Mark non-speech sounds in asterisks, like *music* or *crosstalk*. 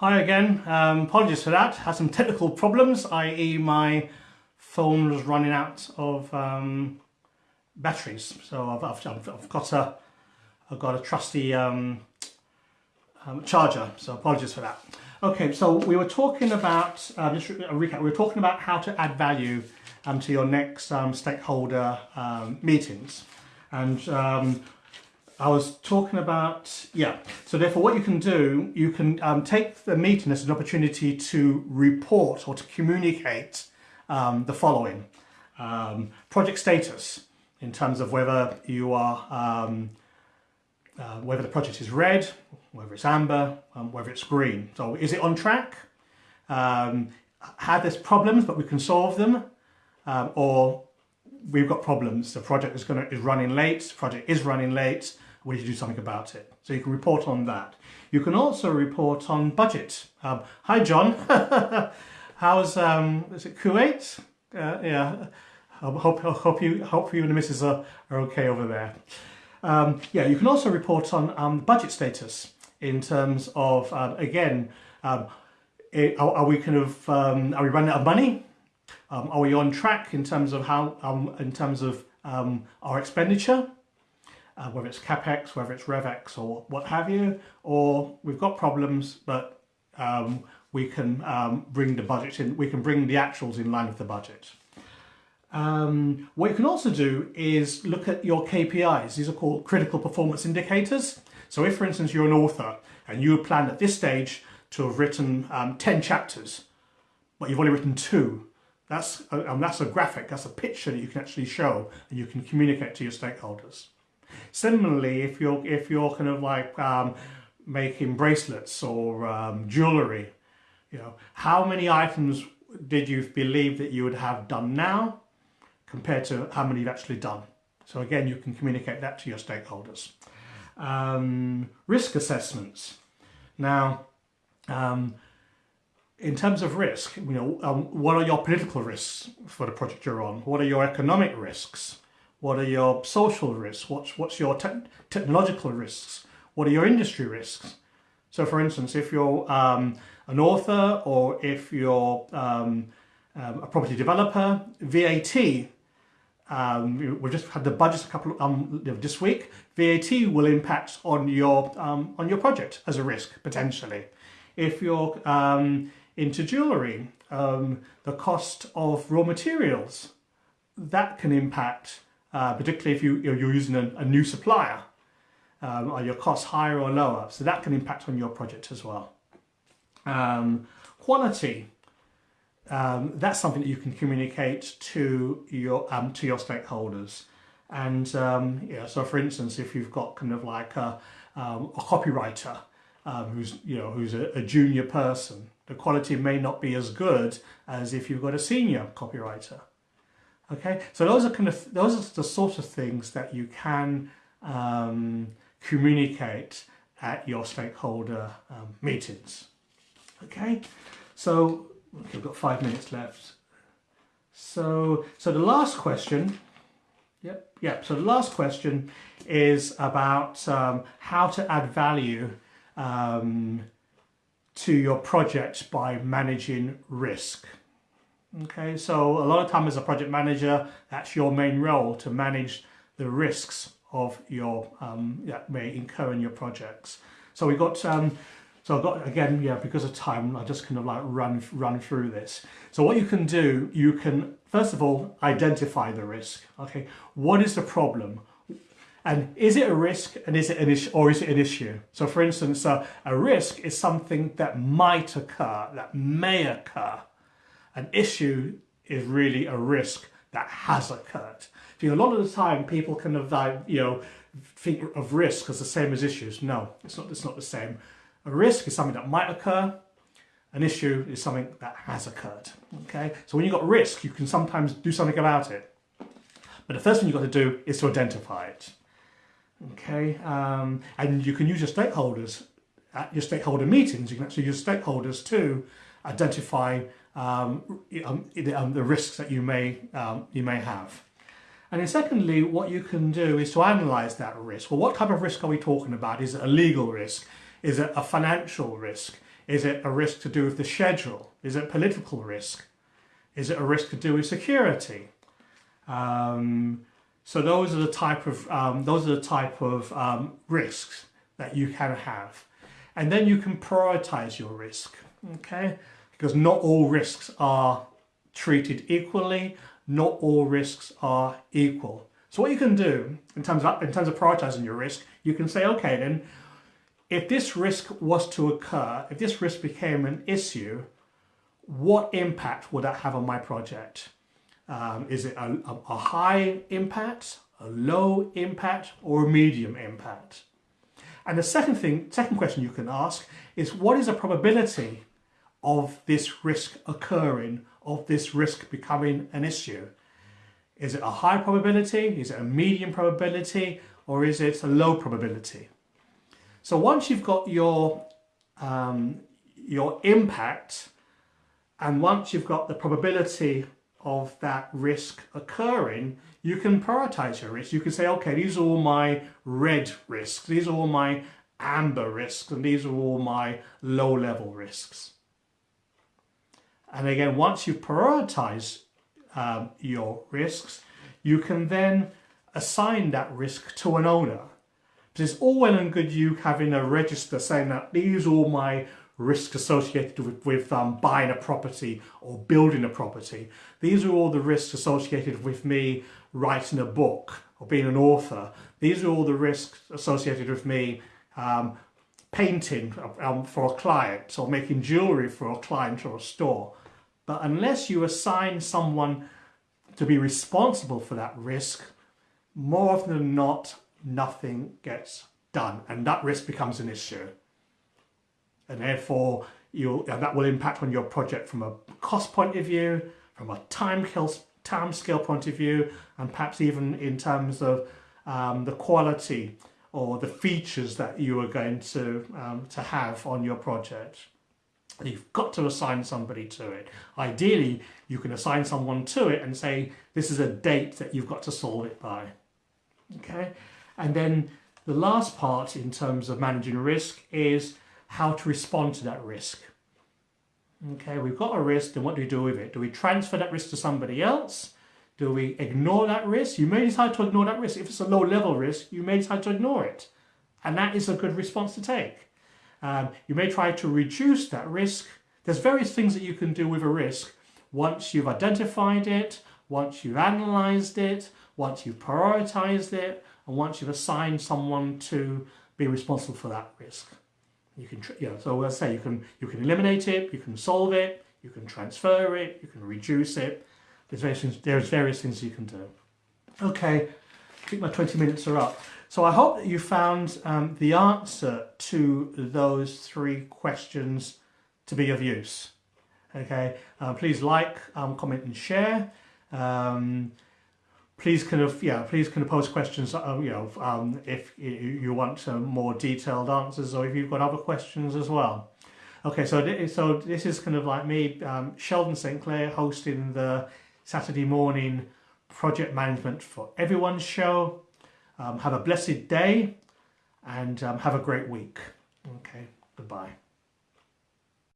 Hi again, um, apologies for that. Had some technical problems, i.e. my phone was running out of um, batteries. So I've, I've, I've, got a I've got a trusty um, um, charger. So apologies for that. Okay, so we were talking about uh, just a recap. We were talking about how to add value um, to your next um, stakeholder meetings, and I was talking about, yeah, so therefore what you can do, you can um, take the meeting as an opportunity to report or to communicate um, the following. Um, project status in terms of whether you are, um, uh, whether the project is red, whether it's amber, um, whether it's green. So is it on track? Um, have there's problems but we can solve them or we've got problems. The project is going to is running late. The project is running late we need to do something about it. So you can report on that. You can also report on budget. Um, hi, John. *laughs* How's um, is it Kuwait? Uh, yeah. I hope, hope you hope you and the missus are, are okay over there. Um, yeah, you can also report on um, budget status in terms of um, again, um, it, are, are, we kind of um, are we running out of money? Um, are we on track in terms of how in terms of our expenditure? Uh, whether it's CapEx, whether it's RevEx or what have you, or we've got problems, but um, we can um, bring the budget in, we can bring the actuals in line with the budget. Um, what you can also do is look at your KPIs. These are called critical performance indicators. So if, for instance, you're an author and you plan at this stage to have written um, 10 chapters, but you've only written two, that's a, um, that's a graphic, that's a picture that you can actually show and you can communicate to your stakeholders. Similarly, if you're if you're kind of like um, making bracelets or um, jewelry, you know, how many items did you believe that you would have done now compared to how many you've actually done? So again, you can communicate that to your stakeholders. Um, risk assessments. Now, um, in terms of risk, you know, um, what are your political risks for the project you're on? What are your economic risks? What are your social risks? What's, what's your te technological risks? What are your industry risks? So for instance, if you're um, an author or if you're um, um, a property developer, VAT, um, we've just had the budget a couple of, um, this week, VAT will impact on your, um, on your project as a risk, potentially. If you're into jewellery, the cost of raw materials, that can impact uh, particularly if you, you're using a, a new supplier. Um, are your costs higher or lower? So that can impact on your project as well. Um, quality, um, that's something that you can communicate to your um, to your stakeholders. And um, yeah, so for instance, if you've got kind of like a, um, a copywriter who's you know who's a, a junior person, the quality may not be as good as if you've got a senior copywriter. Okay, so those are kind of those are the sort of things that you can um, communicate at your stakeholder um, meetings. Okay, so okay, we've got five minutes left. So, so the last question, yep, yep. So the last question is about um, how to add value um, to your project by managing risk. Okay, so a lot of time as a project manager, that's your main role to manage the risks of your um, that may incur in your projects. So we got um, so I've got again yeah because of time I just kind of like run run through this. So what you can do, you can first of all identify the risk. Okay, what is the problem? And is it a risk and is it an issue or is it an issue? So for instance, uh, a risk is something that might occur, that may occur. An issue is really a risk that has occurred. Know, a lot of the time people kind of, uh, you know, think of risk as the same as issues. No, it's not, it's not the same. A risk is something that might occur. An issue is something that has occurred. Okay, so when you've got risk, you can sometimes do something about it. But the first thing you've got to do is to identify it. Okay, um, and you can use your stakeholders at your stakeholder meetings. You can actually use stakeholders to identify um, um, um, the risks that you may, um, you may have. And then secondly, what you can do is to analyse that risk. Well, what type of risk are we talking about? Is it a legal risk? Is it a financial risk? Is it a risk to do with the schedule? Is it political risk? Is it a risk to do with security? Um, so those are the type of um, those are the type of um, risks that you can have, and then you can prioritize your risk. Okay, because not all risks are treated equally. Not all risks are equal. So what you can do in terms of in terms of prioritizing your risk, you can say, okay, then if this risk was to occur, if this risk became an issue, what impact would that have on my project? Um, is it a, a, a high impact, a low impact, or a medium impact? And the second thing, second question you can ask is what is the probability of this risk occurring, of this risk becoming an issue? Is it a high probability? Is it a medium probability? Or is it a low probability? So once you've got your, um, your impact and once you've got the probability of that risk occurring, you can prioritize your risk. You can say, okay, these are all my red risks, these are all my amber risks, and these are all my low level risks. And again, once you prioritize um, your risks, you can then assign that risk to an owner. It's all well and good you having a register saying that these are all my risks associated with, with um, buying a property or building a property. These are all the risks associated with me writing a book or being an author. These are all the risks associated with me um, painting um, for a client or making jewellery for a client or a store. But unless you assign someone to be responsible for that risk, more often than not, nothing gets done and that risk becomes an issue. And therefore, you and that will impact on your project from a cost point of view, from a time, time scale point of view, and perhaps even in terms of um, the quality or the features that you are going to, um, to have on your project. You've got to assign somebody to it. Ideally, you can assign someone to it and say, this is a date that you've got to solve it by. Okay, and then the last part in terms of managing risk is how to respond to that risk. Okay, we've got a risk, then what do we do with it? Do we transfer that risk to somebody else? Do we ignore that risk? You may decide to ignore that risk. If it's a low level risk, you may decide to ignore it. And that is a good response to take. Um, you may try to reduce that risk. There's various things that you can do with a risk once you've identified it, once you've analysed it, once you've prioritised it, and once you've assigned someone to be responsible for that risk. You can, you know, so as I say, you can, you can eliminate it, you can solve it, you can transfer it, you can reduce it. There's various things, there's various things you can do. Okay, I think my 20 minutes are up. So I hope that you found um, the answer to those three questions to be of use. Okay, uh, please like, um, comment and share. Um, please kind of yeah please kind of post questions uh, you know um, if you want some more detailed answers or if you've got other questions as well okay so th so this is kind of like me um, Sheldon St Clair hosting the Saturday morning project management for Everyone show um, have a blessed day and um, have a great week. Okay goodbye